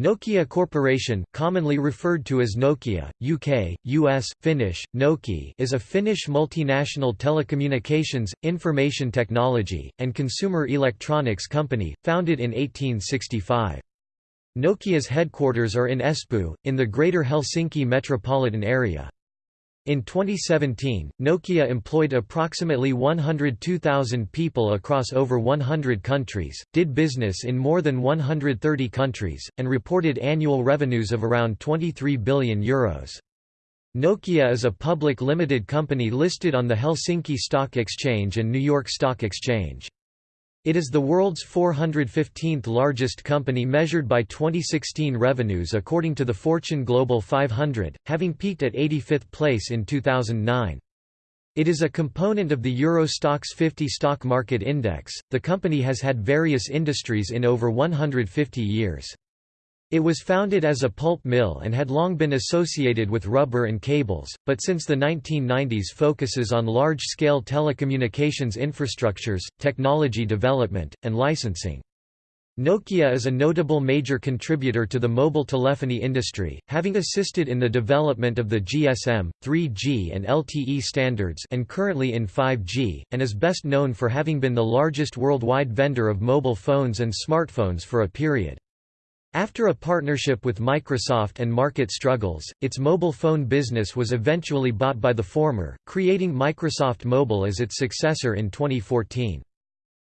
Nokia Corporation, commonly referred to as Nokia, UK, US, Finnish, Noki is a Finnish multinational telecommunications, information technology, and consumer electronics company, founded in 1865. Nokia's headquarters are in Espoo, in the Greater Helsinki metropolitan area. In 2017, Nokia employed approximately 102,000 people across over 100 countries, did business in more than 130 countries, and reported annual revenues of around €23 billion. Nokia is a public limited company listed on the Helsinki Stock Exchange and New York Stock Exchange. It is the world's 415th largest company measured by 2016 revenues according to the Fortune Global 500, having peaked at 85th place in 2009. It is a component of the Euro Stoxx 50 stock market index. The company has had various industries in over 150 years. It was founded as a pulp mill and had long been associated with rubber and cables, but since the 1990s focuses on large-scale telecommunications infrastructures, technology development, and licensing. Nokia is a notable major contributor to the mobile telephony industry, having assisted in the development of the GSM, 3G and LTE standards and currently in 5G, and is best known for having been the largest worldwide vendor of mobile phones and smartphones for a period. After a partnership with Microsoft and market struggles, its mobile phone business was eventually bought by the former, creating Microsoft Mobile as its successor in 2014.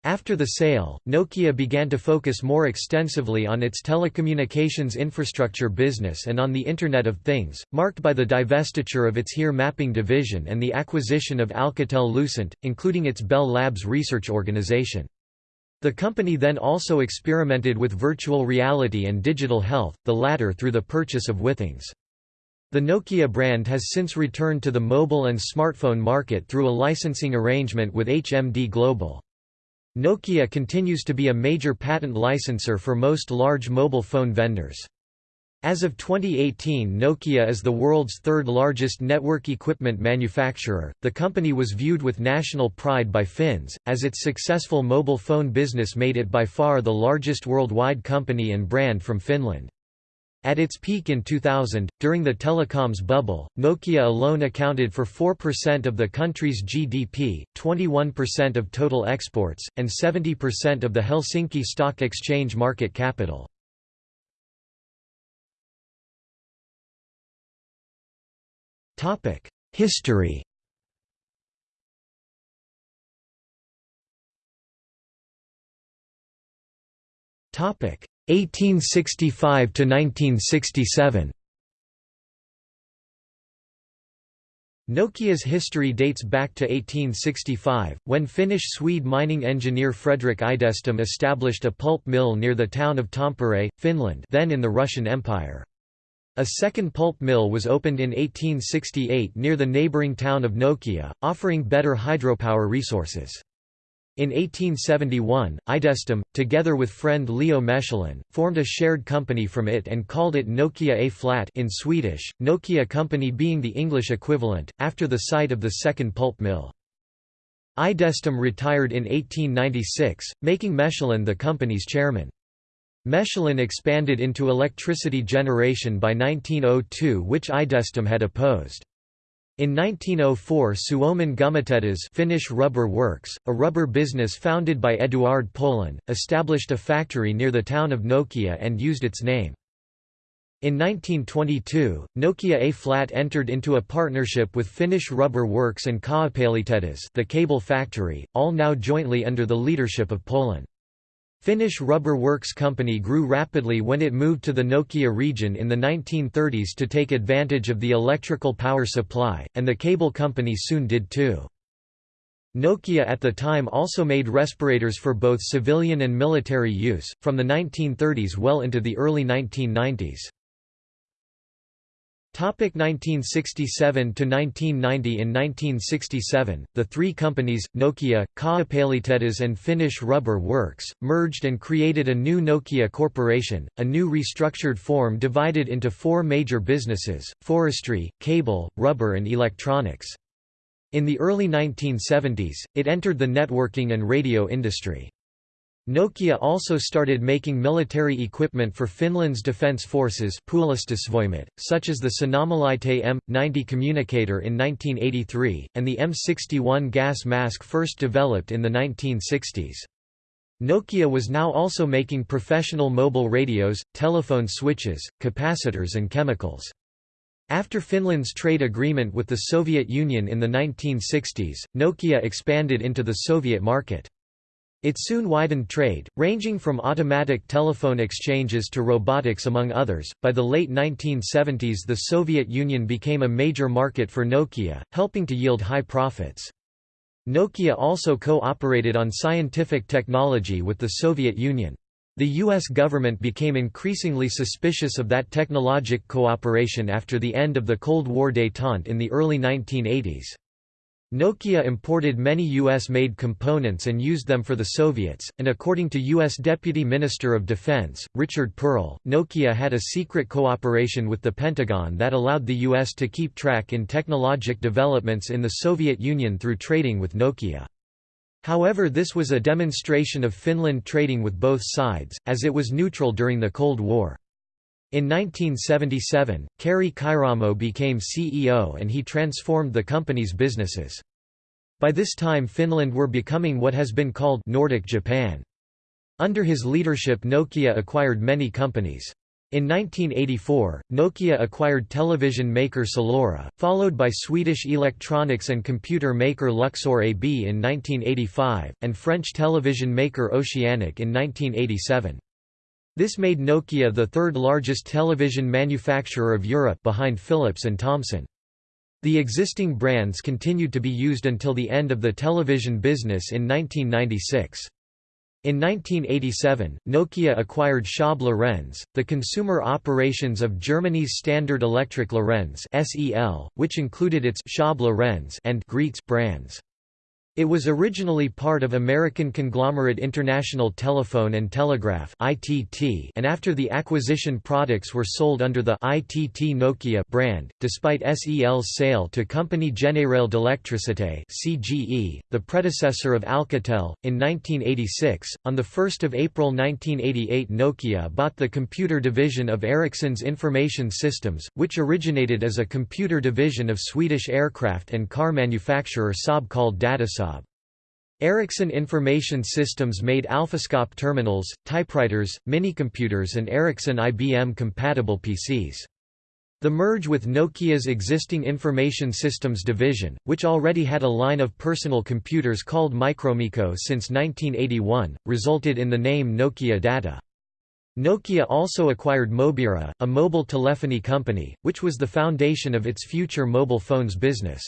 After the sale, Nokia began to focus more extensively on its telecommunications infrastructure business and on the Internet of Things, marked by the divestiture of its HERE mapping division and the acquisition of Alcatel-Lucent, including its Bell Labs research organization. The company then also experimented with virtual reality and digital health, the latter through the purchase of Withings. The Nokia brand has since returned to the mobile and smartphone market through a licensing arrangement with HMD Global. Nokia continues to be a major patent licensor for most large mobile phone vendors. As of 2018, Nokia is the world's third largest network equipment manufacturer. The company was viewed with national pride by Finns, as its successful mobile phone business made it by far the largest worldwide company and brand from Finland. At its peak in 2000, during the telecoms bubble, Nokia alone accounted for 4% of the country's GDP, 21% of total exports, and 70% of the Helsinki Stock Exchange market capital. History Topic 1865 to 1967. Nokia's history dates back to 1865, when Finnish-Swede mining engineer Fredrik Idestam established a pulp mill near the town of Tampere, Finland then in the Russian Empire. A second pulp mill was opened in 1868 near the neighboring town of Nokia, offering better hydropower resources. In 1871, Idestam, together with friend Leo Mechelin, formed a shared company from it and called it Nokia A-flat in Swedish, Nokia Company being the English equivalent, after the site of the second pulp mill. Idestam retired in 1896, making Mechelin the company's chairman. Mechelin expanded into electricity generation by 1902 which Idestam had opposed. In 1904 Suomen Gummitehdas Finnish rubber works, a rubber business founded by Eduard Polin, established a factory near the town of Nokia and used its name. In 1922, Nokia A-flat entered into a partnership with Finnish Rubber Works and Kaapelitehdas the cable factory, all now jointly under the leadership of Polin. Finnish Rubber Works Company grew rapidly when it moved to the Nokia region in the 1930s to take advantage of the electrical power supply, and the cable company soon did too. Nokia at the time also made respirators for both civilian and military use, from the 1930s well into the early 1990s. 1967 to 1990 In 1967, the three companies, Nokia, Kaapelitehdas and Finnish Rubber Works, merged and created a new Nokia Corporation, a new restructured form divided into four major businesses, forestry, cable, rubber and electronics. In the early 1970s, it entered the networking and radio industry. Nokia also started making military equipment for Finland's defence forces such as the Sanomalaite M90 communicator in 1983, and the M61 gas mask first developed in the 1960s. Nokia was now also making professional mobile radios, telephone switches, capacitors and chemicals. After Finland's trade agreement with the Soviet Union in the 1960s, Nokia expanded into the Soviet market. It soon widened trade, ranging from automatic telephone exchanges to robotics among others. By the late 1970s, the Soviet Union became a major market for Nokia, helping to yield high profits. Nokia also co-operated on scientific technology with the Soviet Union. The U.S. government became increasingly suspicious of that technologic cooperation after the end of the Cold War détente in the early 1980s. Nokia imported many U.S.-made components and used them for the Soviets, and according to U.S. Deputy Minister of Defense, Richard Perle, Nokia had a secret cooperation with the Pentagon that allowed the U.S. to keep track in technologic developments in the Soviet Union through trading with Nokia. However this was a demonstration of Finland trading with both sides, as it was neutral during the Cold War. In 1977, Kari Kairamo became CEO and he transformed the company's businesses. By this time Finland were becoming what has been called Nordic Japan. Under his leadership Nokia acquired many companies. In 1984, Nokia acquired television maker Salora, followed by Swedish electronics and computer maker Luxor AB in 1985, and French television maker Oceanic in 1987. This made Nokia the third largest television manufacturer of Europe behind Philips and Thomson. The existing brands continued to be used until the end of the television business in 1996. In 1987, Nokia acquired Schaub Lorenz, the consumer operations of Germany's Standard Electric Lorenz which included its Schaub Lorenz and Graetz brands. It was originally part of American conglomerate International Telephone and Telegraph (ITT), and after the acquisition products were sold under the ITT Nokia brand, despite SEL's sale to Compagnie Générale d'Électricité the predecessor of Alcatel, in 1986. On the 1st of April 1988, Nokia bought the computer division of Ericsson's Information Systems, which originated as a computer division of Swedish aircraft and car manufacturer Saab called Datasaab. Ericsson Information Systems made Alfaskop terminals, typewriters, minicomputers and Ericsson IBM-compatible PCs. The merge with Nokia's existing Information Systems division, which already had a line of personal computers called MikroMikko since 1981, resulted in the name Nokia Data. Nokia also acquired Mobira, a mobile telephony company, which was the foundation of its future mobile phones business.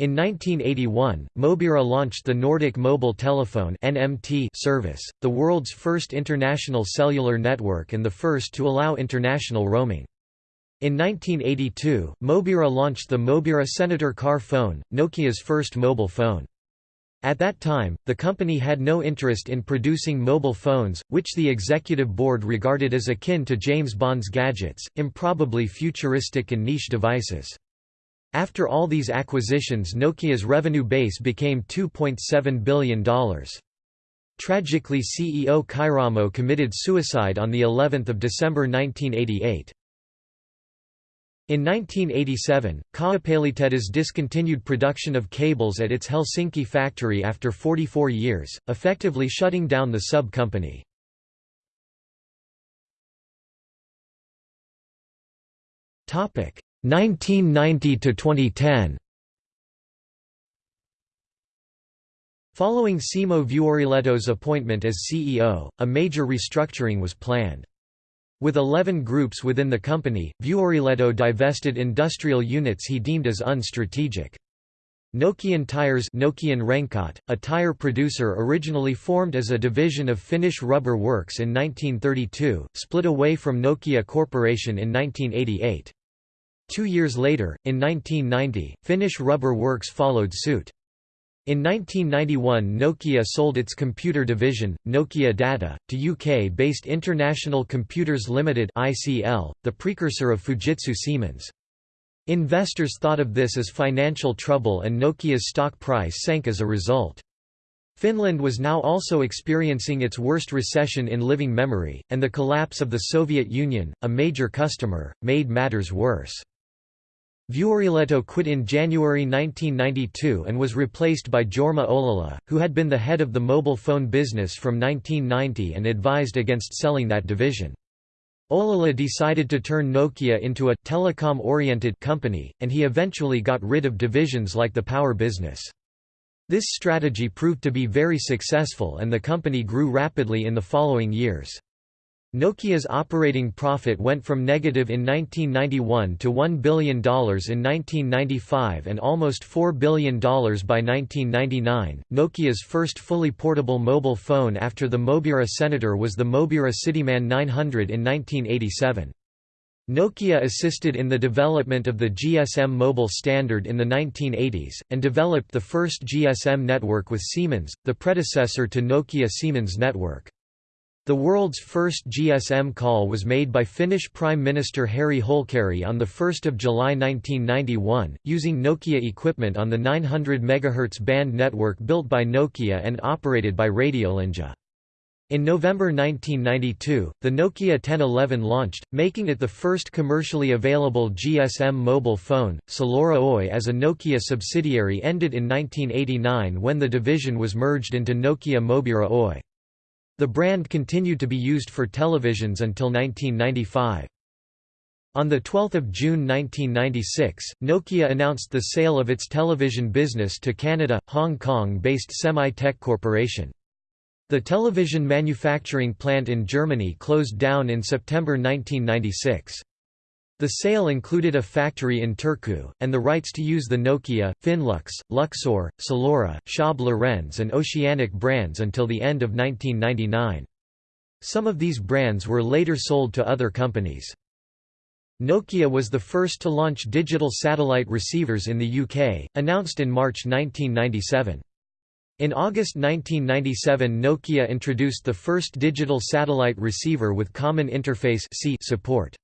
In 1981, Mobira launched the Nordic Mobile Telephone (NMT) service, the world's first international cellular network and the first to allow international roaming. In 1982, Mobira launched the Mobira Senator car phone, Nokia's first mobile phone. At that time, the company had no interest in producing mobile phones, which the executive board regarded as akin to James Bond's gadgets, improbably futuristic and niche devices. After all these acquisitions Nokia's revenue base became $2.7 billion. Tragically CEO Kairamo committed suicide on of December 1988. In 1987, Kaapelitehdas discontinued production of cables at its Helsinki factory after 44 years, effectively shutting down the sub-company. 1990 to 2010 Following Simo Vuorilehto's appointment as CEO, a major restructuring was planned. With 11 groups within the company, Vuorilehto divested industrial units he deemed as unstrategic. Nokian Tires Nokian Renkaat, a tire producer originally formed as a division of Finnish Rubber Works in 1932, split away from Nokia Corporation in 1988. Two years later, in 1990, Finnish Rubber Works followed suit. In 1991 Nokia sold its computer division, Nokia Data, to UK-based International Computers Limited (ICL), the precursor of Fujitsu Siemens. Investors thought of this as financial trouble and Nokia's stock price sank as a result. Finland was now also experiencing its worst recession in living memory, and the collapse of the Soviet Union, a major customer, made matters worse. Vuorilehto quit in January 1992 and was replaced by Jorma Ollila, who had been the head of the mobile phone business from 1990 and advised against selling that division. Ollila decided to turn Nokia into a telecom-oriented company, and he eventually got rid of divisions like the power business. This strategy proved to be very successful and the company grew rapidly in the following years. Nokia's operating profit went from negative in 1991 to $1 billion in 1995 and almost $4 billion by 1999. Nokia's first fully portable mobile phone after the Mobira Senator was the Mobira Cityman 900 in 1987. Nokia assisted in the development of the GSM mobile standard in the 1980s, and developed the first GSM network with Siemens, the predecessor to Nokia Siemens network. The world's first GSM call was made by Finnish Prime Minister Harri Holkeri on 1 July 1991, using Nokia equipment on the 900 MHz band network built by Nokia and operated by Radiolinja. In November 1992, the Nokia 1011 launched, making it the first commercially available GSM mobile phone. Salora Oy as a Nokia subsidiary ended in 1989 when the division was merged into Nokia Mobira Oy. The brand continued to be used for televisions until 1995. On 12 June 1996, Nokia announced the sale of its television business to Canada, Hong Kong-based Semi-Tech Corporation. The television manufacturing plant in Germany closed down in September 1996. The sale included a factory in Turku, and the rights to use the Nokia, Finlux, Luxor, Salora, Schaub Lorenz and Oceanic brands until the end of 1999. Some of these brands were later sold to other companies. Nokia was the first to launch digital satellite receivers in the UK, announced in March 1997. In August 1997 Nokia introduced the first digital satellite receiver with Common Interface support.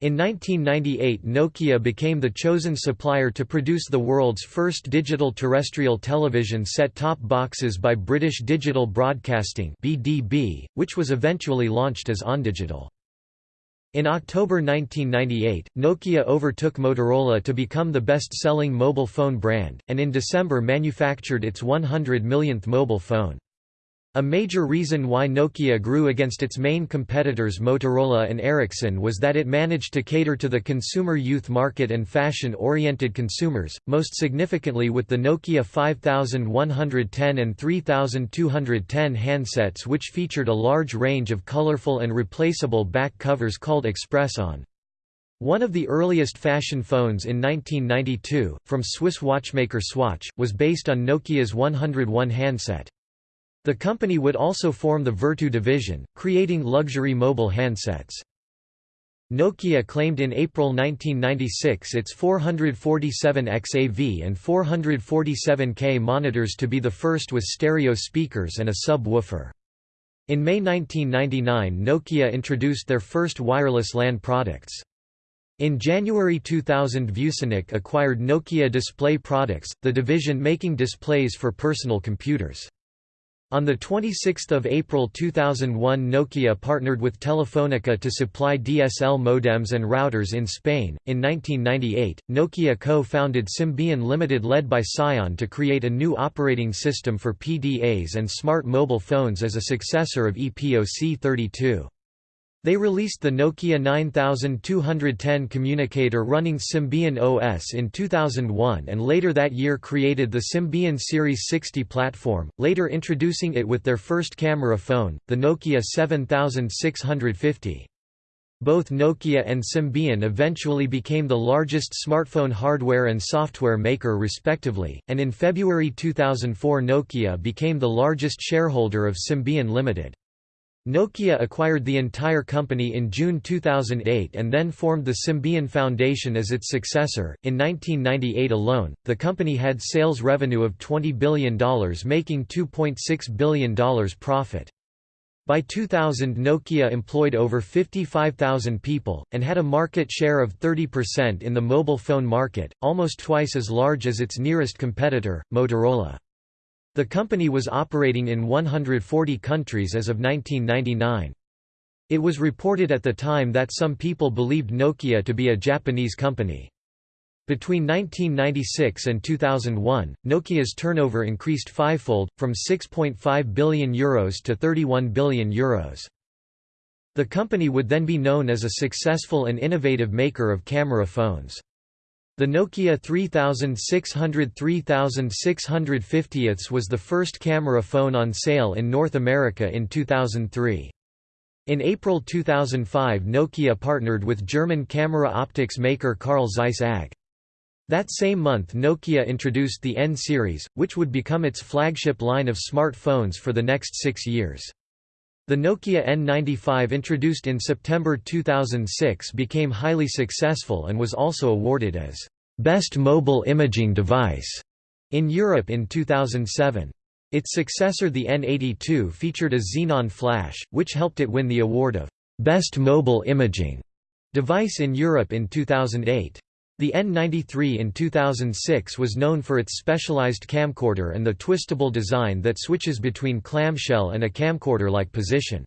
In 1998 Nokia became the chosen supplier to produce the world's first digital terrestrial television set-top boxes by British Digital Broadcasting BDB, which was eventually launched as OnDigital. In October 1998, Nokia overtook Motorola to become the best-selling mobile phone brand, and in December manufactured its 100 millionth mobile phone. A major reason why Nokia grew against its main competitors Motorola and Ericsson was that it managed to cater to the consumer youth market and fashion-oriented consumers, most significantly with the Nokia 5110 and 3210 handsets which featured a large range of colorful and replaceable back covers called Express-On. One of the earliest fashion phones in 1992, from Swiss watchmaker Swatch, was based on Nokia's 101 handset. The company would also form the Vertu division, creating luxury mobile handsets. Nokia claimed in April 1996 its 447XAV and 447K monitors to be the first with stereo speakers and a sub-woofer. In May 1999 Nokia introduced their first wireless LAN products. In January 2000 ViewSonic acquired Nokia Display Products, the division making displays for personal computers. On 26 April 2001 Nokia partnered with Telefonica to supply DSL modems and routers in Spain. In 1998, Nokia co-founded Symbian Limited led by Psion to create a new operating system for PDAs and smart mobile phones as a successor of EPOC 32. They released the Nokia 9210 communicator running Symbian OS in 2001 and later that year created the Symbian Series 60 platform, later introducing it with their first camera phone, the Nokia 7650. Both Nokia and Symbian eventually became the largest smartphone hardware and software maker respectively, and in February 2004 Nokia became the largest shareholder of Symbian Limited. Nokia acquired the entire company in June 2008 and then formed the Symbian Foundation as its successor. In 1998 alone, the company had sales revenue of $20 billion, making $2.6 billion profit. By 2000 Nokia employed over 55,000 people, and had a market share of 30% in the mobile phone market, almost twice as large as its nearest competitor, Motorola. The company was operating in 140 countries as of 1999. It was reported at the time that some people believed Nokia to be a Japanese company. Between 1996 and 2001, Nokia's turnover increased fivefold, from €6.5 billion Euros to €31 billion Euros. The company would then be known as a successful and innovative maker of camera phones. The Nokia 3600 3650 was the first camera phone on sale in North America in 2003. In April 2005 Nokia partnered with German camera optics maker Carl Zeiss AG. That same month Nokia introduced the N series, which would become its flagship line of smartphones for the next six years. The Nokia N95 introduced in September 2006 became highly successful and was also awarded as «Best Mobile Imaging Device» in Europe in 2007. Its successor the N82 featured a xenon flash, which helped it win the award of «Best Mobile Imaging» device in Europe in 2008. The N93 in 2006 was known for its specialized camcorder and the twistable design that switches between clamshell and a camcorder-like position.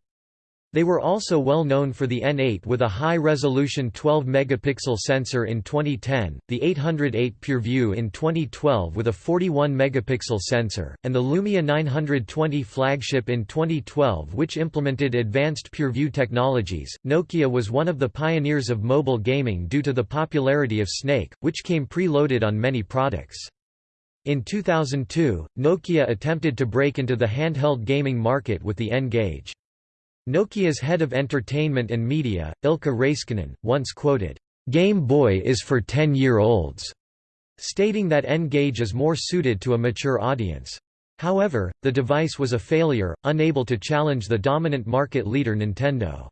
They were also well known for the N8 with a high-resolution 12-megapixel sensor in 2010, the 808 PureView in 2012 with a 41-megapixel sensor, and the Lumia 920 flagship in 2012 which implemented advanced PureView technologies. Nokia was one of the pioneers of mobile gaming due to the popularity of Snake, which came pre-loaded on many products. In 2002, Nokia attempted to break into the handheld gaming market with the N-Gage. Nokia's head of entertainment and media, Ilkka Raiskinen, once quoted, "'Game Boy is for 10-year-olds'", stating that N-Gage is more suited to a mature audience. However, the device was a failure, unable to challenge the dominant market leader Nintendo.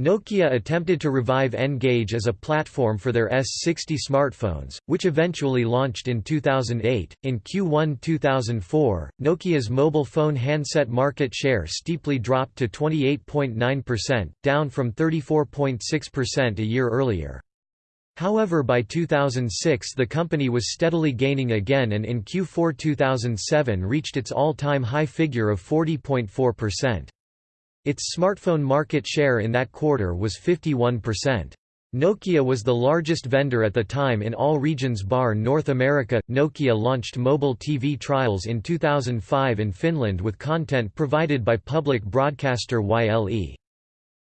Nokia attempted to revive N-Gage as a platform for their S60 smartphones, which eventually launched in 2008. In Q1 2004, Nokia's mobile phone handset market share steeply dropped to 28.9%, down from 34.6% a year earlier. However by 2006 the company was steadily gaining again and in Q4 2007 reached its all-time high figure of 40.4%. Its smartphone market share in that quarter was 51%. Nokia was the largest vendor at the time in all regions bar North America. Nokia launched mobile TV trials in 2005 in Finland with content provided by public broadcaster YLE.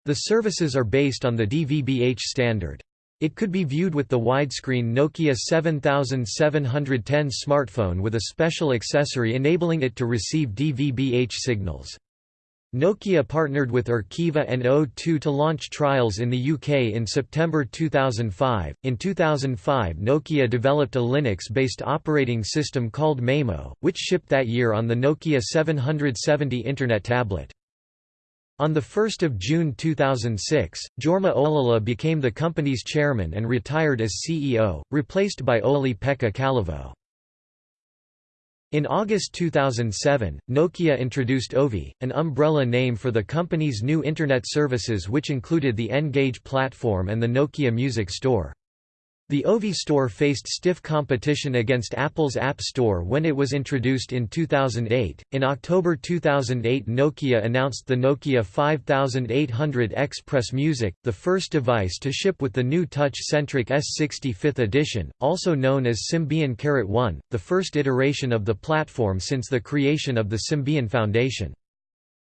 The services are based on the DVB-H standard. It could be viewed with the widescreen Nokia 7710 smartphone with a special accessory enabling it to receive DVB-H signals. Nokia partnered with Arqiva and O2 to launch trials in the UK in September 2005. In 2005, Nokia developed a Linux-based operating system called Maemo, which shipped that year on the Nokia 770 Internet tablet. On 1 June 2006, Jorma Ollila became the company's chairman and retired as CEO, replaced by Olli-Pekka Kallasvuo. In August 2007, Nokia introduced Ovi, an umbrella name for the company's new Internet services which included the N-Gage platform and the Nokia Music Store. The Ovi Store faced stiff competition against Apple's App Store when it was introduced in 2008. In October 2008, Nokia announced the Nokia 5800 Express Music, the first device to ship with the new touch-centric S60 5th edition, also known as Symbian Carat 1, the first iteration of the platform since the creation of the Symbian Foundation.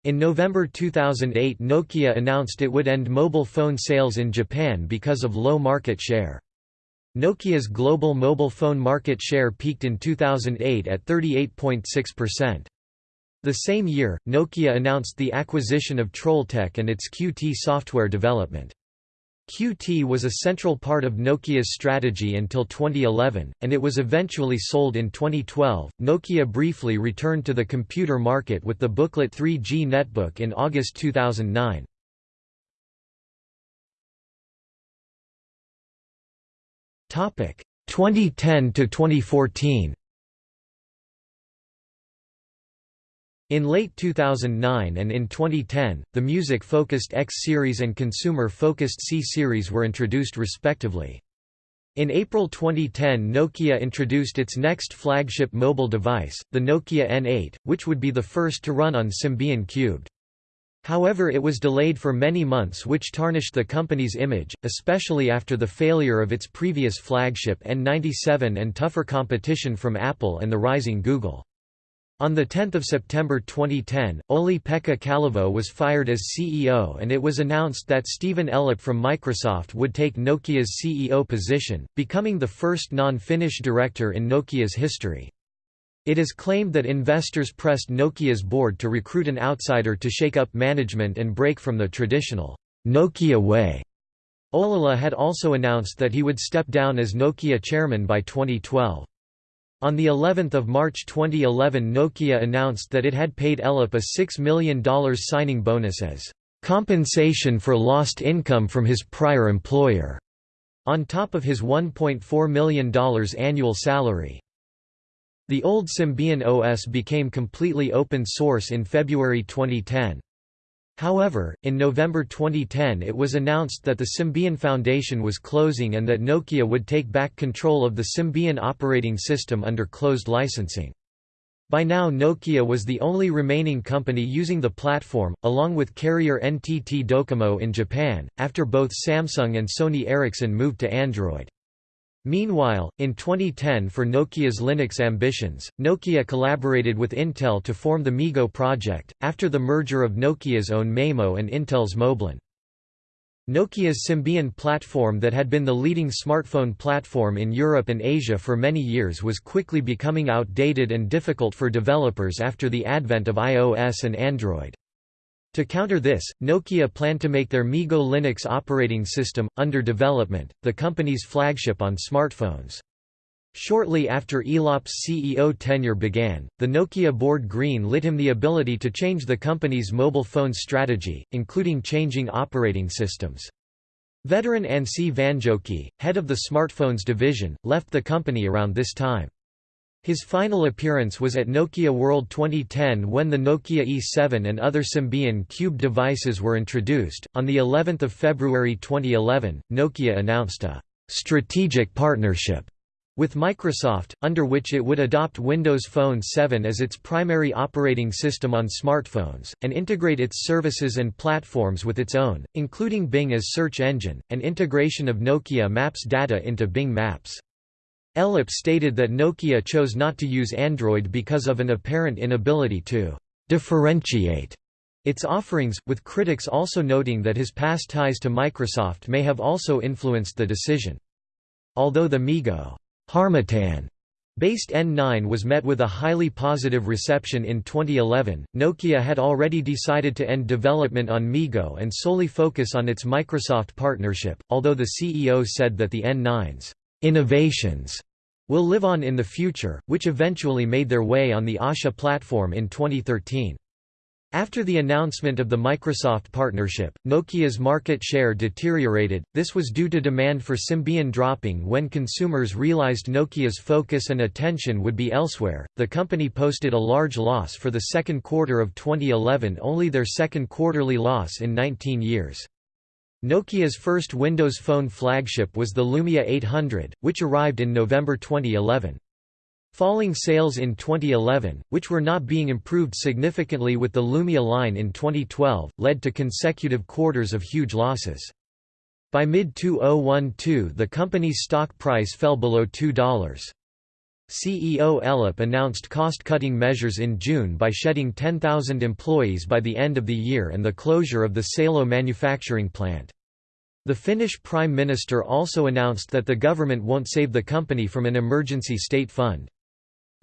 In November 2008 Nokia announced it would end mobile phone sales in Japan because of low market share. Nokia's global mobile phone market share peaked in 2008 at 38.6%. The same year, Nokia announced the acquisition of Trolltech and its QT software development. QT was a central part of Nokia's strategy until 2011, and it was eventually sold in 2012. Nokia briefly returned to the computer market with the booklet 3G Netbook in August 2009. 2010 to 2014 In late 2009 and in 2010, the music-focused X series and consumer-focused C series were introduced respectively. In April 2010 Nokia introduced its next flagship mobile device, the Nokia N8, which would be the first to run on Symbian Cubed. However it was delayed for many months which tarnished the company's image, especially after the failure of its previous flagship N97 and tougher competition from Apple and the rising Google. On 10 September 2010, Olli-Pekka Kallasvuo was fired as CEO and it was announced that Stephen Elop from Microsoft would take Nokia's CEO position, becoming the first non-Finnish director in Nokia's history. It is claimed that investors pressed Nokia's board to recruit an outsider to shake up management and break from the traditional Nokia way. Ollila had also announced that he would step down as Nokia chairman by 2012. On the 11th of March 2011 Nokia announced that it had paid Elop a $6 million signing bonus as compensation for lost income from his prior employer, on top of his $1.4 million annual salary. The old Symbian OS became completely open source in February 2010. However, in November 2010 it was announced that the Symbian Foundation was closing and that Nokia would take back control of the Symbian operating system under closed licensing. By now Nokia was the only remaining company using the platform, along with carrier NTT Docomo in Japan, after both Samsung and Sony Ericsson moved to Android. Meanwhile, in 2010 for Nokia's Linux ambitions, Nokia collaborated with Intel to form the MeeGo project, after the merger of Nokia's own Maemo and Intel's Moblin. Nokia's Symbian platform that had been the leading smartphone platform in Europe and Asia for many years was quickly becoming outdated and difficult for developers after the advent of iOS and Android. To counter this, Nokia planned to make their MeeGo Linux operating system, under development, the company's flagship on smartphones. Shortly after Elop's CEO tenure began, the Nokia board green lit him the ability to change the company's mobile phone strategy, including changing operating systems. Veteran Anssi Vanjoki, head of the smartphones division, left the company around this time. His final appearance was at Nokia World 2010 when the Nokia E7 and other Symbian Cube devices were introduced. On the 11th of February 2011, Nokia announced a strategic partnership with Microsoft, under which it would adopt Windows Phone 7 as its primary operating system on smartphones, and integrate its services and platforms with its own, including Bing as search engine, and integration of Nokia Maps data into Bing Maps. Elop stated that Nokia chose not to use Android because of an apparent inability to differentiate its offerings, with critics also noting that his past ties to Microsoft may have also influenced the decision. Although the MeeGo Harmattan based N9 was met with a highly positive reception in 2011, Nokia had already decided to end development on MeeGo and solely focus on its Microsoft partnership, although the CEO said that the N9's innovations will live on in the future, which eventually made their way on the Asha platform in 2013. After the announcement of the Microsoft partnership, Nokia's market share deteriorated. This was due to demand for Symbian dropping when consumers realized Nokia's focus and attention would be elsewhere. The company posted a large loss for the second quarter of 2011, only their second quarterly loss in 19 years. Nokia's first Windows Phone flagship was the Lumia 800, which arrived in November 2011. Falling sales in 2011, which were not being improved significantly with the Lumia line in 2012, led to consecutive quarters of huge losses. By mid-2012 the company's stock price fell below $2. CEO Elop announced cost-cutting measures in June by shedding 10,000 employees by the end of the year and the closure of the Salo manufacturing plant. The Finnish Prime Minister also announced that the government won't save the company from an emergency state fund.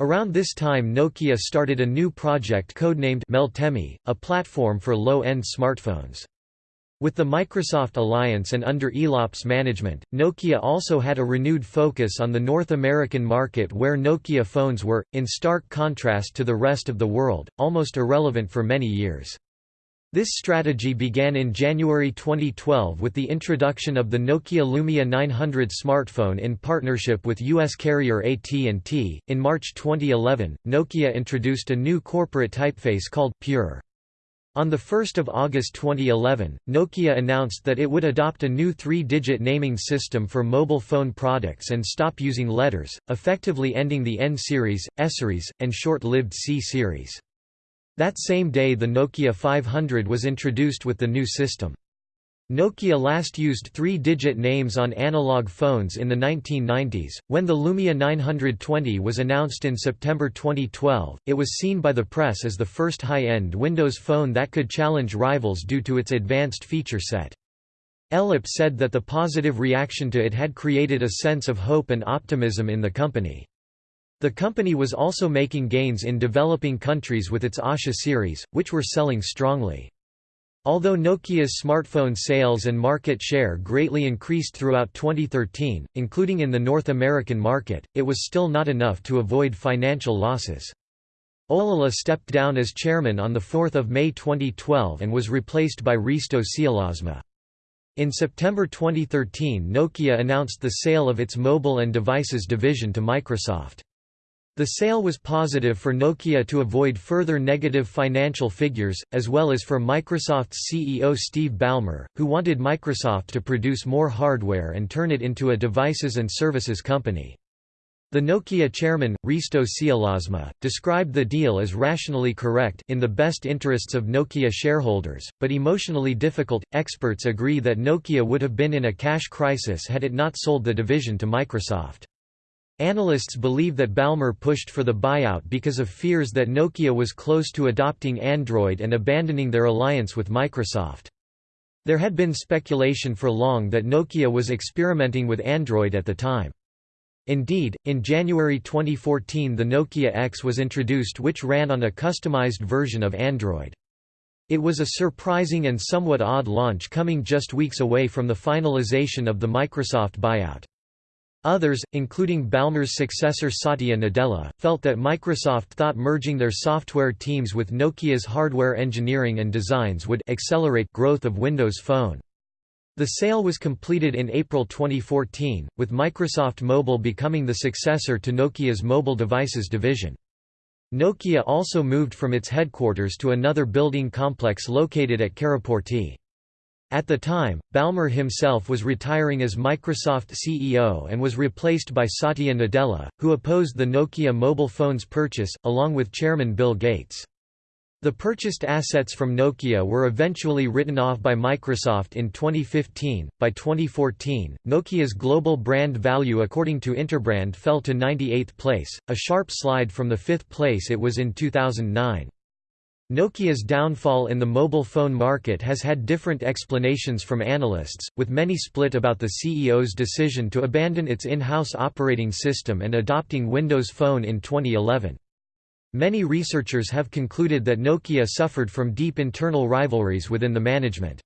Around this time Nokia started a new project codenamed Meltemi, a platform for low-end smartphones. With the Microsoft alliance and under Elop's management, Nokia also had a renewed focus on the North American market where Nokia phones were, in stark contrast to the rest of the world, almost irrelevant for many years. This strategy began in January 2012 with the introduction of the Nokia Lumia 900 smartphone in partnership with US carrier AT&T. In March 2011, Nokia introduced a new corporate typeface called Pure. On 1 August 2011, Nokia announced that it would adopt a new three-digit naming system for mobile phone products and stop using letters, effectively ending the N series, S series, and short-lived C series. That same day the Nokia 500 was introduced with the new system. Nokia last used three-digit names on analog phones in the 1990s. When the Lumia 920 was announced in September 2012, it was seen by the press as the first high-end Windows phone that could challenge rivals due to its advanced feature set. Elop said that the positive reaction to it had created a sense of hope and optimism in the company. The company was also making gains in developing countries with its Asha series, which were selling strongly. Although Nokia's smartphone sales and market share greatly increased throughout 2013, including in the North American market, it was still not enough to avoid financial losses. Ollila stepped down as chairman on 4 May 2012 and was replaced by Risto Siilasmaa. In September 2013 Nokia announced the sale of its mobile and devices division to Microsoft. The sale was positive for Nokia to avoid further negative financial figures, as well as for Microsoft's CEO Steve Ballmer, who wanted Microsoft to produce more hardware and turn it into a devices and services company. The Nokia chairman, Risto Siilasmaa, described the deal as rationally correct in the best interests of Nokia shareholders, but emotionally difficult. Experts agree that Nokia would have been in a cash crisis had it not sold the division to Microsoft. Analysts believe that Ballmer pushed for the buyout because of fears that Nokia was close to adopting Android and abandoning their alliance with Microsoft. There had been speculation for long that Nokia was experimenting with Android at the time. Indeed, in January 2014 the Nokia X was introduced which ran on a customized version of Android. It was a surprising and somewhat odd launch coming just weeks away from the finalization of the Microsoft buyout. Others, including Ballmer's successor Satya Nadella, felt that Microsoft thought merging their software teams with Nokia's hardware engineering and designs would accelerate growth of Windows Phone. The sale was completed in April 2014, with Microsoft Mobile becoming the successor to Nokia's mobile devices division. Nokia also moved from its headquarters to another building complex located at Karaportti. At the time, Ballmer himself was retiring as Microsoft CEO and was replaced by Satya Nadella, who opposed the Nokia mobile phones purchase, along with chairman Bill Gates. The purchased assets from Nokia were eventually written off by Microsoft in 2015. By 2014, Nokia's global brand value according to Interbrand fell to 98th place, a sharp slide from the fifth place it was in 2009. Nokia's downfall in the mobile phone market has had different explanations from analysts, with many split about the CEO's decision to abandon its in-house operating system and adopting Windows Phone in 2011. Many researchers have concluded that Nokia suffered from deep internal rivalries within the management.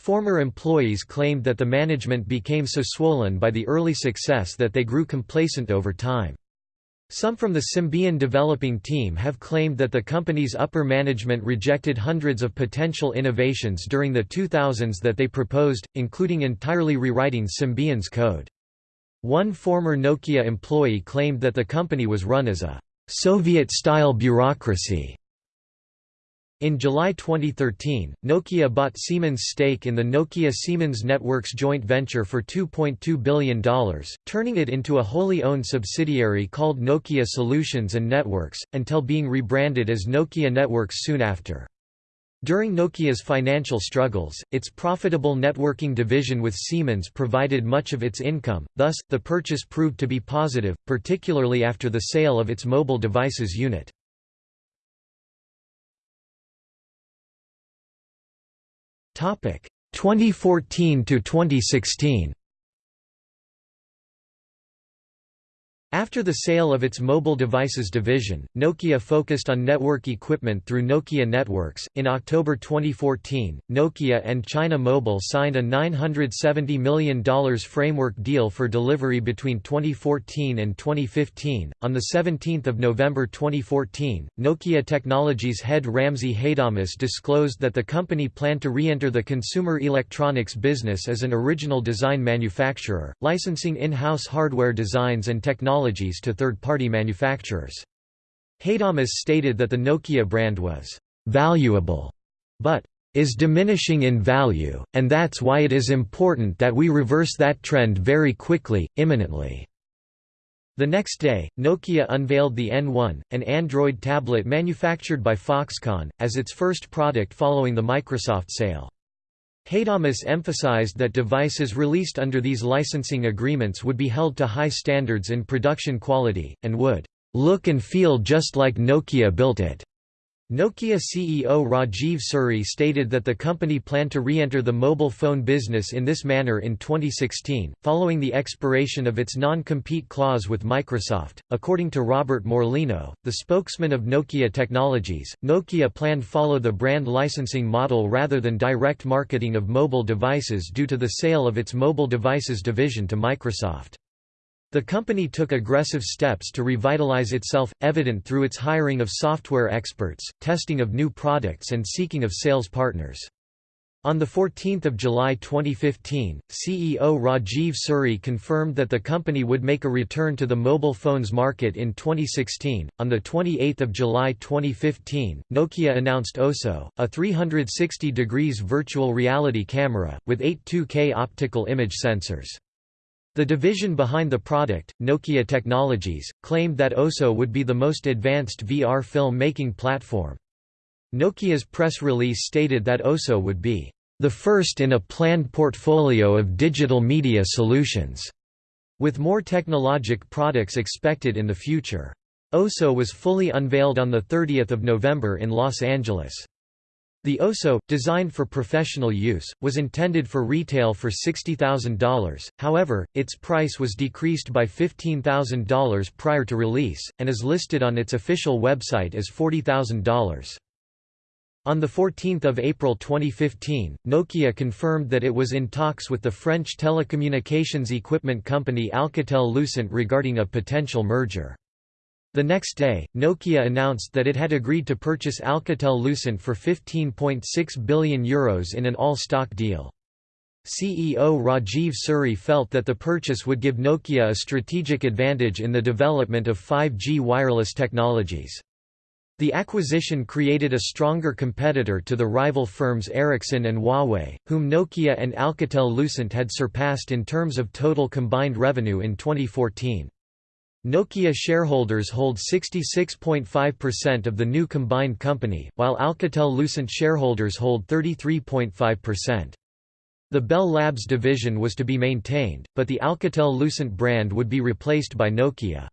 Former employees claimed that the management became so swollen by the early success that they grew complacent over time. Some from the Symbian developing team have claimed that the company's upper management rejected hundreds of potential innovations during the 2000s that they proposed, including entirely rewriting Symbian's code. One former Nokia employee claimed that the company was run as a Soviet-style bureaucracy in July 2013, Nokia bought Siemens' stake in the Nokia Siemens Networks joint venture for $2.2 billion, turning it into a wholly owned subsidiary called Nokia Solutions and Networks, until being rebranded as Nokia Networks soon after. During Nokia's financial struggles, its profitable networking division with Siemens provided much of its income, thus, the purchase proved to be positive, particularly after the sale of its mobile devices unit. 2014 to 2016 After the sale of its mobile devices division, Nokia focused on network equipment through Nokia Networks. In October 2014, Nokia and China Mobile signed a $970 million framework deal for delivery between 2014 and 2015. On the 17th of November 2014, Nokia Technologies head Ramzi Haidamus disclosed that the company planned to re-enter the consumer electronics business as an original design manufacturer, licensing in-house hardware designs and technology technologies to third-party manufacturers. Haidamus stated that the Nokia brand was «valuable» but is diminishing in value, and that's why it is important that we reverse that trend very quickly, imminently." The next day, Nokia unveiled the N1, an Android tablet manufactured by Foxconn, as its first product following the Microsoft sale. Haidamus emphasized that devices released under these licensing agreements would be held to high standards in production quality, and would "...look and feel just like Nokia built it." Nokia CEO Rajeev Suri stated that the company planned to re-enter the mobile phone business in this manner in 2016, following the expiration of its non-compete clause with Microsoft. According to Robert Morlino, the spokesman of Nokia Technologies, Nokia planned follow the brand licensing model rather than direct marketing of mobile devices due to the sale of its mobile devices division to Microsoft. The company took aggressive steps to revitalize itself, evident through its hiring of software experts, testing of new products and seeking of sales partners. On 14 July 2015, CEO Rajeev Suri confirmed that the company would make a return to the mobile phones market in 2016. On 28 July 2015, Nokia announced OZO, a 360 degrees virtual reality camera, with eight 2K optical image sensors. The division behind the product, Nokia Technologies, claimed that OZO would be the most advanced VR film-making platform. Nokia's press release stated that OZO would be the first in a planned portfolio of digital media solutions, with more technologic products expected in the future. OZO was fully unveiled on 30 November in Los Angeles. The OZO, designed for professional use, was intended for retail for $60,000, however, its price was decreased by $15,000 prior to release, and is listed on its official website as $40,000. On 14 April 2015, Nokia confirmed that it was in talks with the French telecommunications equipment company Alcatel-Lucent regarding a potential merger. The next day, Nokia announced that it had agreed to purchase Alcatel-Lucent for €15.6 billion Euros in an all-stock deal. CEO Rajeev Suri felt that the purchase would give Nokia a strategic advantage in the development of 5G wireless technologies. The acquisition created a stronger competitor to the rival firms Ericsson and Huawei, whom Nokia and Alcatel-Lucent had surpassed in terms of total combined revenue in 2014. Nokia shareholders hold 66.5% of the new combined company, while Alcatel-Lucent shareholders hold 33.5%. The Bell Labs division was to be maintained, but the Alcatel-Lucent brand would be replaced by Nokia.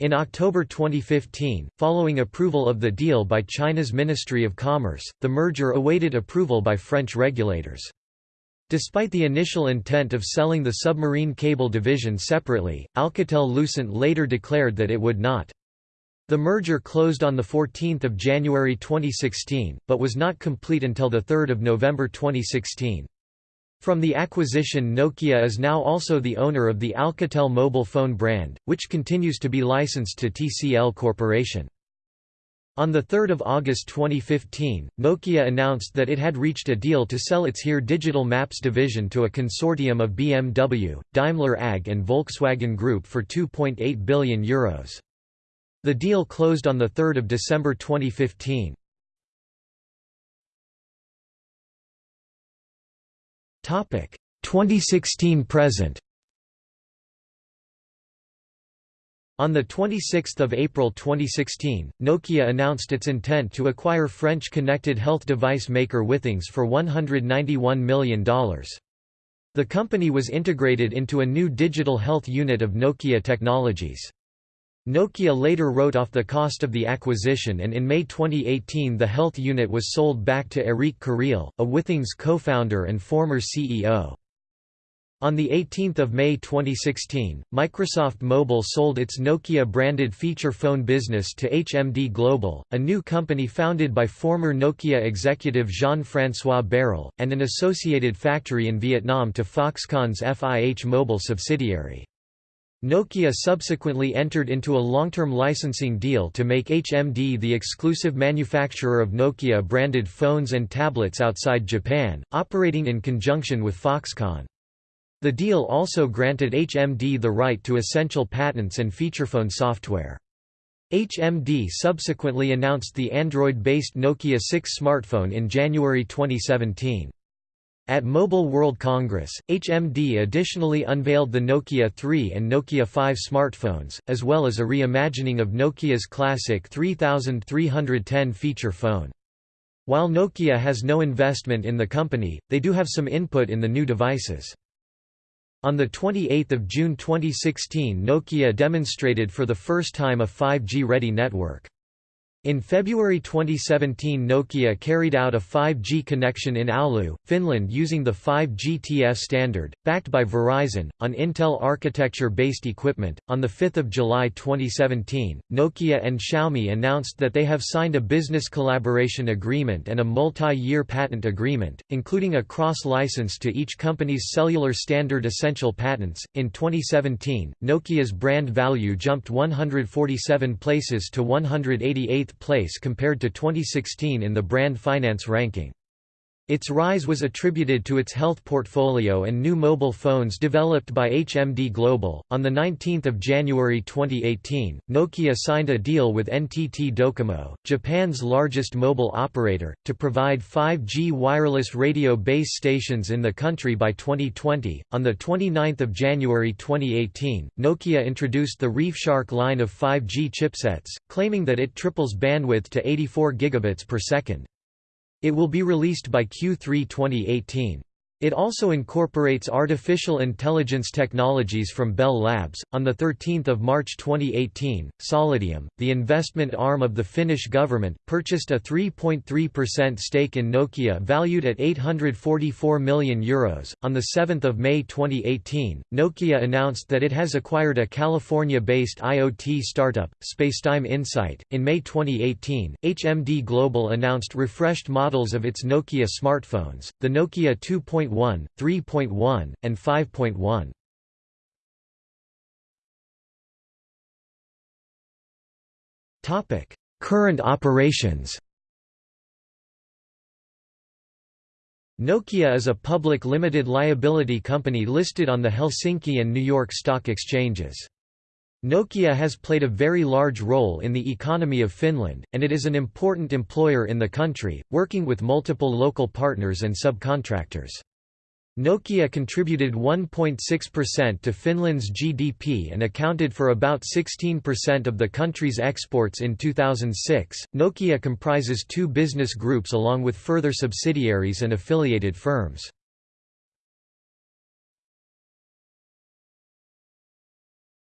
In October 2015, following approval of the deal by China's Ministry of Commerce, the merger awaited approval by French regulators. Despite the initial intent of selling the submarine cable division separately, Alcatel-Lucent later declared that it would not. The merger closed on 14 January 2016, but was not complete until 3 November 2016. From the acquisition Nokia is now also the owner of the Alcatel mobile phone brand, which continues to be licensed to TCL Corporation. On 3 August 2015, Nokia announced that it had reached a deal to sell its HERE Digital Maps division to a consortium of BMW, Daimler AG and Volkswagen Group for €2.8 billion. Euros. The deal closed on 3 December 2015. 2016 present On 26 April 2016, Nokia announced its intent to acquire French connected health device maker Withings for $191 million. The company was integrated into a new digital health unit of Nokia Technologies. Nokia later wrote off the cost of the acquisition and in May 2018 the health unit was sold back to Eric Carreel, a Withings co-founder and former CEO. On 18 May 2016, Microsoft Mobile sold its Nokia-branded feature phone business to HMD Global, a new company founded by former Nokia executive Jean-François Baril, and an associated factory in Vietnam to Foxconn's FIH Mobile subsidiary. Nokia subsequently entered into a long-term licensing deal to make HMD the exclusive manufacturer of Nokia-branded phones and tablets outside Japan, operating in conjunction with Foxconn. The deal also granted HMD the right to essential patents and featurephone software. HMD subsequently announced the Android-based Nokia 6 smartphone in January 2017. At Mobile World Congress, HMD additionally unveiled the Nokia 3 and Nokia 5 smartphones, as well as a reimagining of Nokia's classic 3310 feature phone. While Nokia has no investment in the company, they do have some input in the new devices. On 28 June 2016 Nokia demonstrated for the first time a 5G-ready network. In February 2017 Nokia carried out a 5G connection in Oulu, Finland using the 5G standard, backed by Verizon, on Intel architecture-based equipment. On 5 July 2017, Nokia and Xiaomi announced that they have signed a business collaboration agreement and a multi-year patent agreement, including a cross-license to each company's cellular standard essential patents. In 2017, Nokia's brand value jumped 147 places to 188th place compared to 2016 in the Brand Finance ranking. Its rise was attributed to its health portfolio and new mobile phones developed by HMD Global. On the 19th of January 2018, Nokia signed a deal with NTT Docomo, Japan's largest mobile operator, to provide 5G wireless radio base stations in the country by 2020. On the 29th of January 2018, Nokia introduced the ReefShark line of 5G chipsets, claiming that it triples bandwidth to 84 gigabits per second. It will be released by Q3 2018. It also incorporates artificial intelligence technologies from Bell Labs. On the 13th of March 2018, Solidium, the investment arm of the Finnish government, purchased a 3.3% stake in Nokia valued at 844 million euros. On the 7th of May 2018, Nokia announced that it has acquired a California-based IoT startup, Spacetime Insight. In May 2018, HMD Global announced refreshed models of its Nokia smartphones, the Nokia 2. 3.1, 3.1, and 5.1. Topic: Current operations. Nokia is a public limited liability company listed on the Helsinki and New York stock exchanges. Nokia has played a very large role in the economy of Finland, and it is an important employer in the country, working with multiple local partners and subcontractors. Nokia contributed 1.6% to Finland's GDP and accounted for about 16% of the country's exports in 2006. Nokia comprises two business groups along with further subsidiaries and affiliated firms.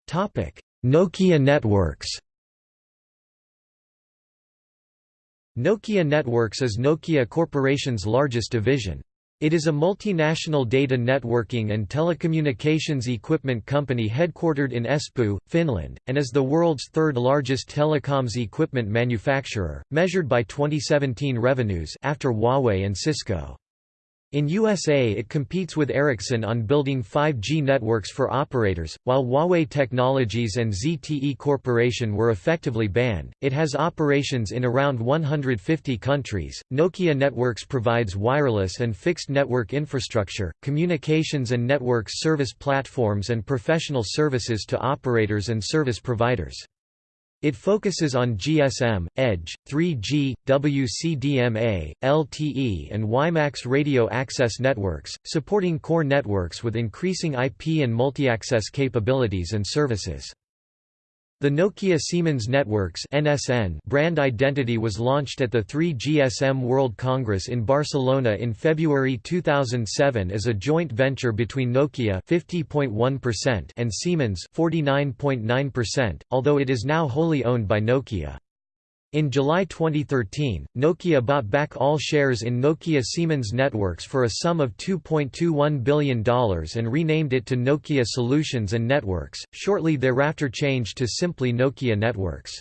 Topic: Nokia Networks. Nokia Networks is Nokia Corporation's largest division. It is a multinational data networking and telecommunications equipment company headquartered in Espoo, Finland, and is the world's third largest telecoms equipment manufacturer, measured by 2017 revenues after Huawei and Cisco. In USA it competes with Ericsson on building 5G networks for operators, while Huawei Technologies and ZTE Corporation were effectively banned. It has operations in around 150 countries. Nokia Networks provides wireless and fixed network infrastructure, communications and networks service platforms and professional services to operators and service providers. It focuses on GSM, EDGE, 3G, WCDMA, LTE and WiMAX radio access networks, supporting core networks with increasing IP and multi-access capabilities and services. The Nokia Siemens Networks (NSN) brand identity was launched at the 3GSM World Congress in Barcelona in February 2007 as a joint venture between Nokia (50.1%) and Siemens (49.9%), although it is now wholly owned by Nokia. In July 2013, Nokia bought back all shares in Nokia Siemens Networks for a sum of $2.21 billion and renamed it to Nokia Solutions and Networks, shortly thereafter changed to simply Nokia Networks.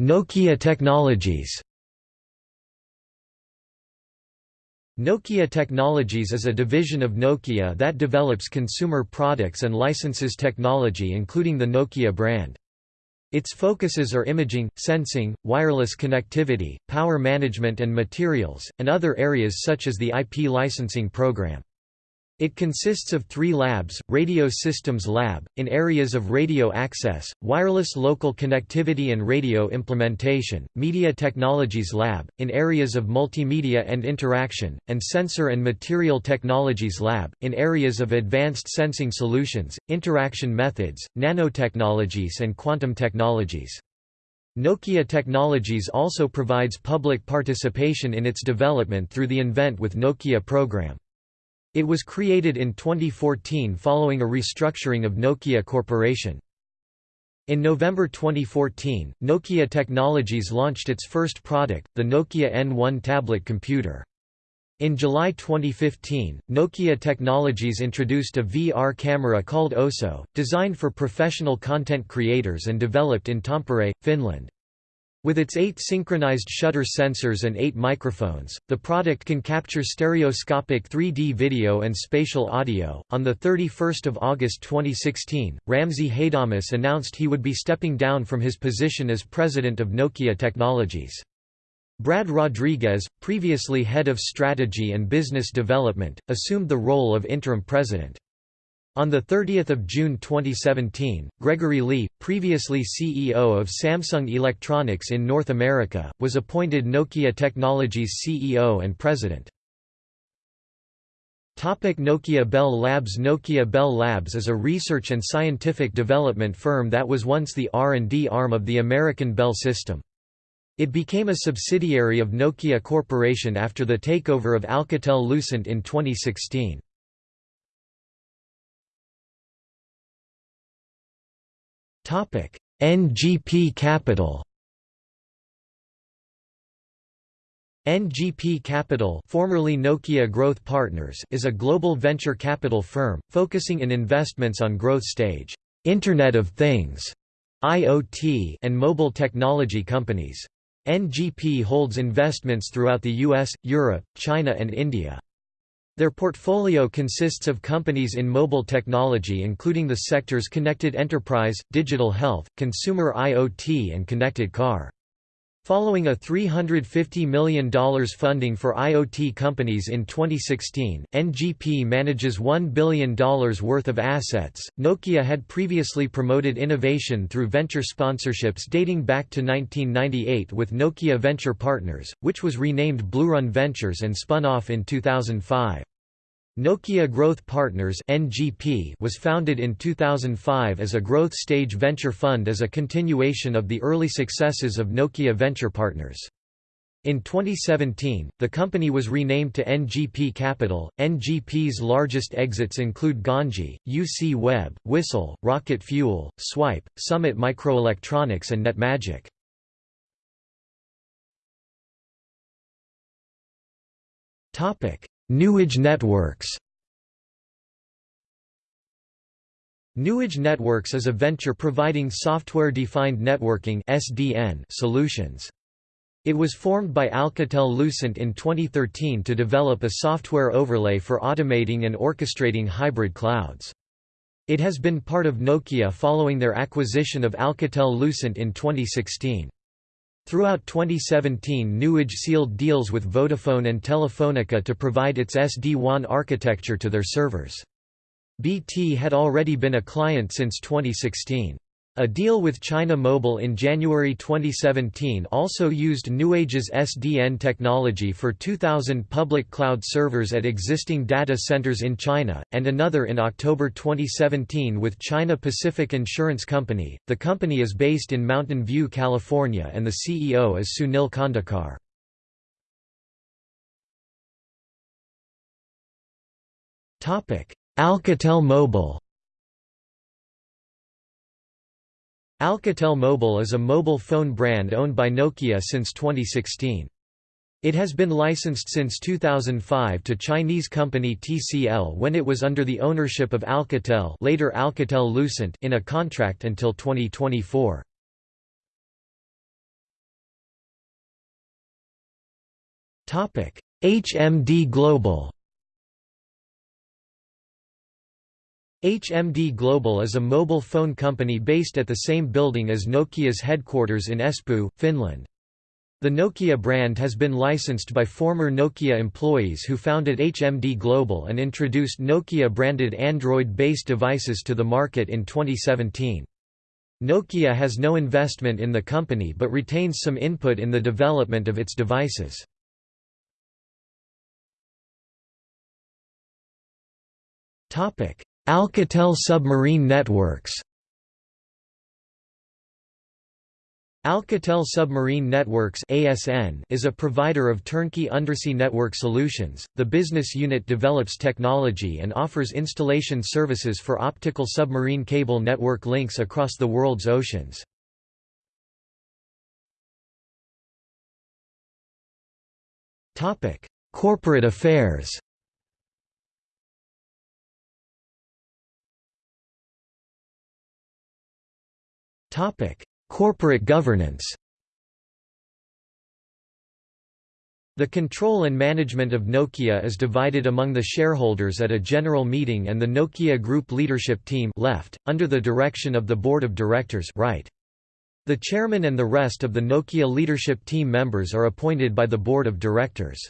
Nokia Technologies Nokia Technologies is a division of Nokia that develops consumer products and licenses technology including the Nokia brand. Its focuses are imaging, sensing, wireless connectivity, power management and materials, and other areas such as the IP licensing program. It consists of three labs, Radio Systems Lab, in areas of radio access, wireless local connectivity and radio implementation, Media Technologies Lab, in areas of multimedia and interaction, and Sensor and Material Technologies Lab, in areas of advanced sensing solutions, interaction methods, nanotechnologies and quantum technologies. Nokia Technologies also provides public participation in its development through the Invent with Nokia program. It was created in 2014 following a restructuring of Nokia Corporation. In November 2014, Nokia Technologies launched its first product, the Nokia N1 tablet computer. In July 2015, Nokia Technologies introduced a VR camera called OZO, designed for professional content creators and developed in Tampere, Finland. With its eight synchronized shutter sensors and eight microphones, the product can capture stereoscopic 3D video and spatial audio. On 31 August 2016, Ramzi Haidamus announced he would be stepping down from his position as president of Nokia Technologies. Brad Rodrigues, previously head of strategy and business development, assumed the role of interim president. On 30 June 2017, Gregory Lee, previously CEO of Samsung Electronics in North America, was appointed Nokia Technologies CEO and president. Topic Nokia Bell Labs Nokia Bell Labs is a research and scientific development firm that was once the R&D arm of the American Bell System. It became a subsidiary of Nokia Corporation after the takeover of Alcatel-Lucent in 2016. NGP Capital. NGP Capital formerly Nokia Growth Partners is a global venture capital firm, focusing in investments on growth stage, Internet of Things, IoT and mobile technology companies. NGP holds investments throughout the US, Europe, China and India. Their portfolio consists of companies in mobile technology including the sectors connected enterprise, digital health, consumer IoT and connected car. Following a $350 million funding for IoT companies in 2016, NGP manages $1 billion worth of assets. Nokia had previously promoted innovation through venture sponsorships dating back to 1998 with Nokia Venture Partners, which was renamed Bluerun Ventures and spun off in 2005. Nokia Growth Partners (NGP) was founded in 2005 as a growth stage venture fund as a continuation of the early successes of Nokia Venture Partners. In 2017, the company was renamed to NGP Capital. NGP's largest exits include Ganji, UC Web, Whistle, Rocket Fuel, Swype, Summit Microelectronics, and NetMagic. Topic: Nuage Networks Nuage Networks is a venture providing software-defined networking (SDN) solutions. It was formed by Alcatel-Lucent in 2013 to develop a software overlay for automating and orchestrating hybrid clouds. It has been part of Nokia following their acquisition of Alcatel-Lucent in 2016. Throughout 2017 Nuage sealed deals with Vodafone and Telefonica to provide its SD-WAN architecture to their servers. BT had already been a client since 2016. A deal with China Mobile in January 2017 also used Nuage's SDN technology for 2,000 public cloud servers at existing data centers in China, and another in October 2017 with China Pacific Insurance Company. The company is based in Mountain View, California, and the CEO is Sunil Khandekar. Alcatel Mobile Alcatel Mobile is a mobile phone brand owned by Nokia since 2016. It has been licensed since 2005 to Chinese company TCL when it was under the ownership of Alcatel later Alcatel-Lucent in a contract until 2024. HMD Global HMD Global is a mobile phone company based at the same building as Nokia's headquarters in Espoo, Finland. The Nokia brand has been licensed by former Nokia employees who founded HMD Global and introduced Nokia-branded Android-based devices to the market in 2017. Nokia has no investment in the company but retains some input in the development of its devices. Alcatel Submarine Networks Alcatel Submarine Networks (ASN) is a provider of turnkey undersea network solutions. The business unit develops technology and offers installation services for optical submarine cable network links across the world's oceans. Topic: Corporate affairs. Corporate governance The control and management of Nokia is divided among the shareholders at a general meeting and the Nokia Group leadership team left, under the direction of the board of directors right. The chairman and the rest of the Nokia leadership team members are appointed by the board of directors.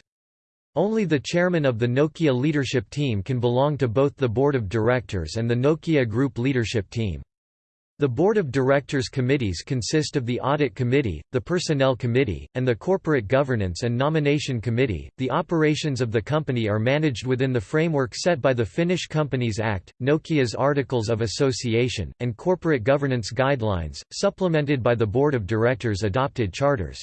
Only the chairman of the Nokia leadership team can belong to both the board of directors and the Nokia Group leadership team. The Board of Directors committees consist of the Audit Committee, the Personnel Committee, and the Corporate Governance and Nomination Committee. The operations of the company are managed within the framework set by the Finnish Companies Act, Nokia's Articles of Association, and corporate governance guidelines, supplemented by the Board of Directors' adopted charters.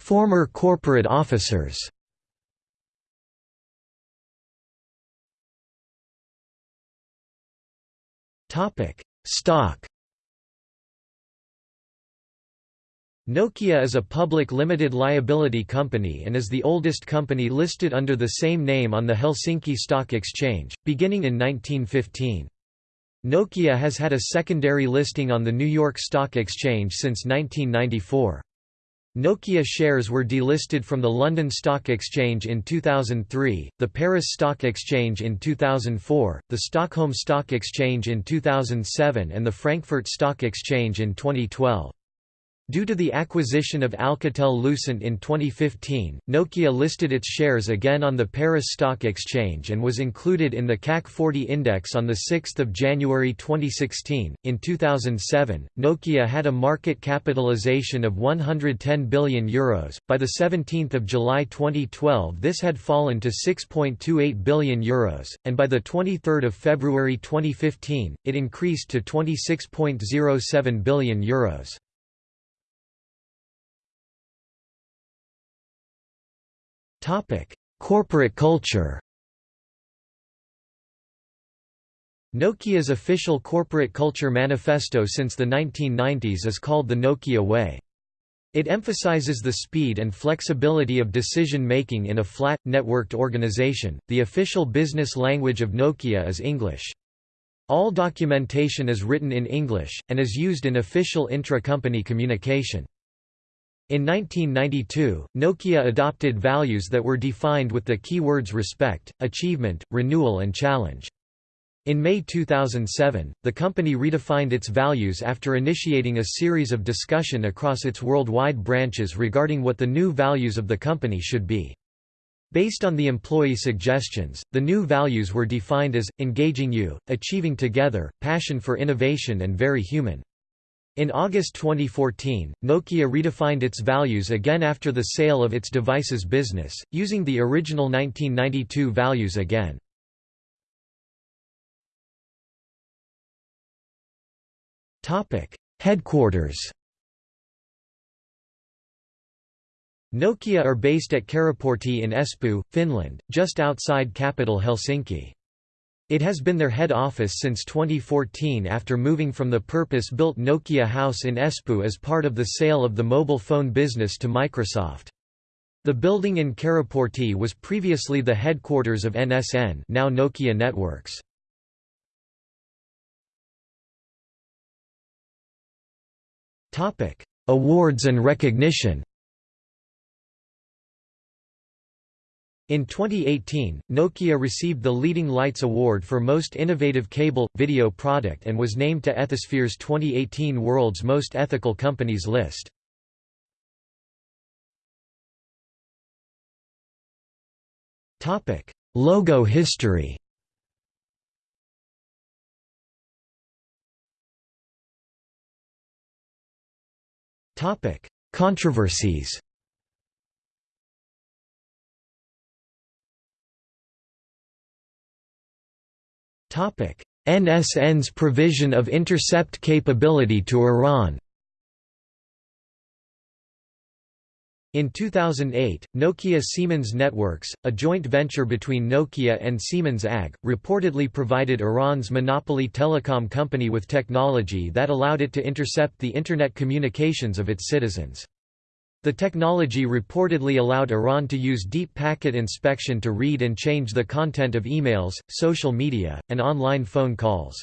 Former corporate officers Stock Nokia is a public limited liability company and is the oldest company listed under the same name on the Helsinki Stock Exchange, beginning in 1915. Nokia has had a secondary listing on the New York Stock Exchange since 1994. Nokia shares were delisted from the London Stock Exchange in 2003, the Paris Stock Exchange in 2004, the Stockholm Stock Exchange in 2007 and the Frankfurt Stock Exchange in 2012. Due to the acquisition of Alcatel-Lucent in 2015, Nokia listed its shares again on the Paris Stock Exchange and was included in the CAC 40 index on 6 January 2016. In 2007, Nokia had a market capitalization of €110 billion. Euros. By 17 July 2012 this had fallen to €6.28 billion, Euros, and by 23 February 2015, it increased to €26.07 billion. Euros. Topic: Corporate culture. Nokia's official corporate culture manifesto since the 1990s is called the Nokia Way. It emphasizes the speed and flexibility of decision making in a flat, networked organization. The official business language of Nokia is English. All documentation is written in English, and is used in official intra-company communication. In 1992, Nokia adopted values that were defined with the keywords respect, achievement, renewal and challenge. In May 2007, the company redefined its values after initiating a series of discussion across its worldwide branches regarding what the new values of the company should be. Based on the employee suggestions, the new values were defined as, engaging you, achieving together, passion for innovation and very human. In August 2014, Nokia redefined its values again after the sale of its devices business, using the original 1992 values again. Headquarters Nokia are based at Karaportti in Espoo, Finland, just outside capital Helsinki. It has been their head office since 2014 after moving from the purpose-built Nokia house in Espoo as part of the sale of the mobile phone business to Microsoft. The building in Karaportti was previously the headquarters of NSN now Nokia Networks. Awards and recognition In 2018, Nokia received the Leading Lights Award for Most Innovative Cable, Video Product and was named to Ethisphere's 2018 World's Most Ethical Companies list. Logo history Controversies NSN's provision of intercept capability to Iran In 2008, Nokia Siemens Networks, a joint venture between Nokia and Siemens AG, reportedly provided Iran's monopoly telecom company with technology that allowed it to intercept the Internet communications of its citizens. The technology reportedly allowed Iran to use deep packet inspection to read and change the content of emails, social media, and online phone calls.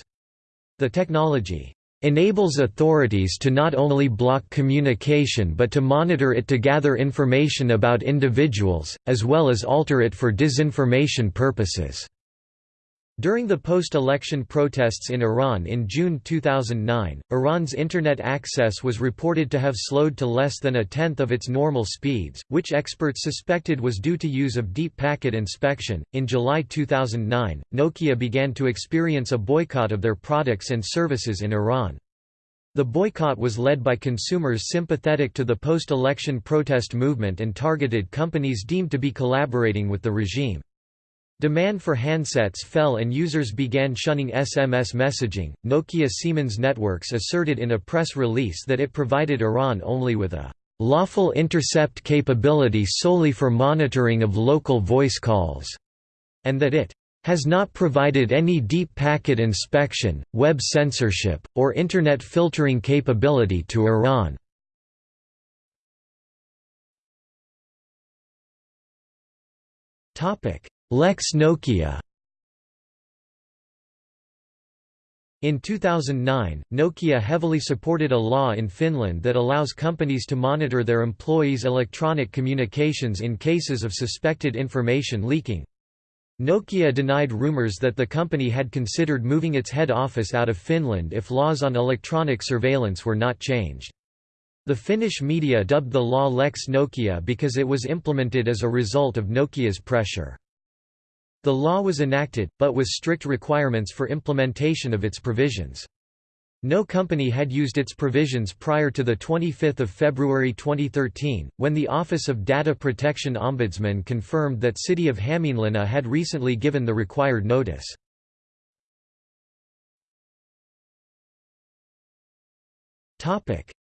The technology enables authorities to not only block communication but to monitor it to gather information about individuals, as well as alter it for disinformation purposes. During the post-election protests in Iran in June 2009, Iran's internet access was reported to have slowed to less than a tenth of its normal speeds, which experts suspected was due to use of deep packet inspection. In July 2009, Nokia began to experience a boycott of their products and services in Iran. The boycott was led by consumers sympathetic to the post-election protest movement and targeted companies deemed to be collaborating with the regime. Demand for handsets fell and users began shunning SMS messaging. Nokia Siemens Networks asserted in a press release that it provided Iran only with a lawful intercept capability solely for monitoring of local voice calls, and that it has not provided any deep packet inspection, web censorship, or Internet filtering capability to Iran. Lex Nokia In 2009, Nokia heavily supported a law in Finland that allows companies to monitor their employees' electronic communications in cases of suspected information leaking. Nokia denied rumors that the company had considered moving its head office out of Finland if laws on electronic surveillance were not changed. The Finnish media dubbed the law Lex Nokia because it was implemented as a result of Nokia's pressure. The law was enacted, but with strict requirements for implementation of its provisions. No company had used its provisions prior to 25 February 2013, when the Office of Data Protection Ombudsman confirmed that City of Hämeenlinna had recently given the required notice.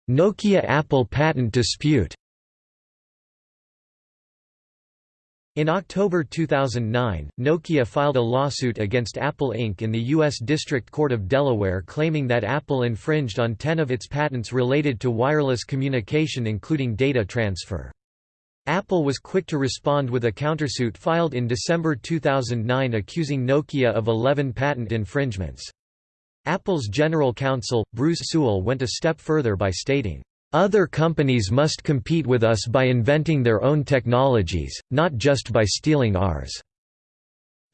Nokia-Apple patent dispute In October 2009, Nokia filed a lawsuit against Apple Inc. in the U.S. District Court of Delaware claiming that Apple infringed on 10 of its patents related to wireless communication including data transfer. Apple was quick to respond with a countersuit filed in December 2009 accusing Nokia of 11 patent infringements. Apple's general counsel, Bruce Sewell went a step further by stating, other companies must compete with us by inventing their own technologies, not just by stealing ours.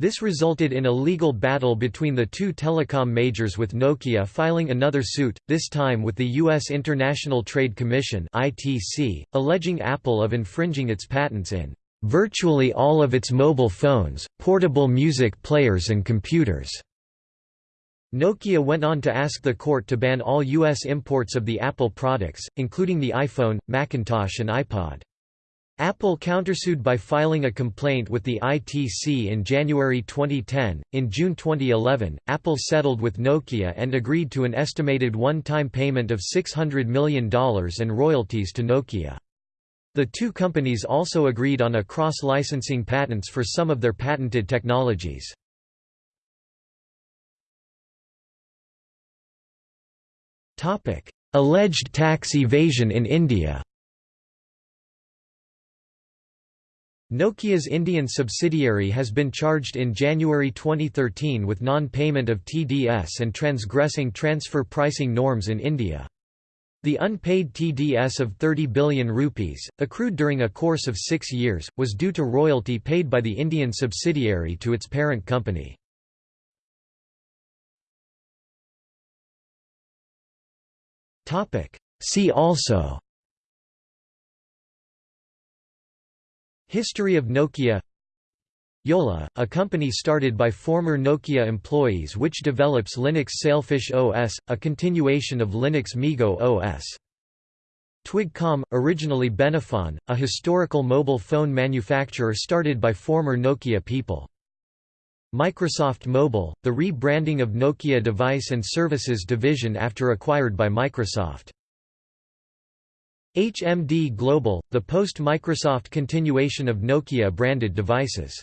This resulted in a legal battle between the two telecom majors with Nokia filing another suit, this time with the U.S. International Trade Commission alleging Apple of infringing its patents in "...virtually all of its mobile phones, portable music players and computers." Nokia went on to ask the court to ban all U.S. imports of the Apple products, including the iPhone, Macintosh and iPod. Apple countersued by filing a complaint with the ITC in January 2010. In June 2011, Apple settled with Nokia and agreed to an estimated one time payment of $600 million and royalties to Nokia. The two companies also agreed on a cross licensing patents for some of their patented technologies. Topic: Alleged tax evasion in India. Nokia's Indian subsidiary has been charged in January 2013 with non-payment of TDS and transgressing transfer pricing norms in India. The unpaid TDS of 30 billion rupees, accrued during a course of six years, was due to royalty paid by the Indian subsidiary to its parent company. See also History of Nokia Jolla, a company started by former Nokia employees which develops Linux Sailfish OS, a continuation of Linux MeeGo OS. Twigcom, originally Benefon, a historical mobile phone manufacturer started by former Nokia people. Microsoft Mobile, the rebranding of Nokia Device and Services division after acquired by Microsoft. HMD Global, the post-Microsoft continuation of Nokia branded devices.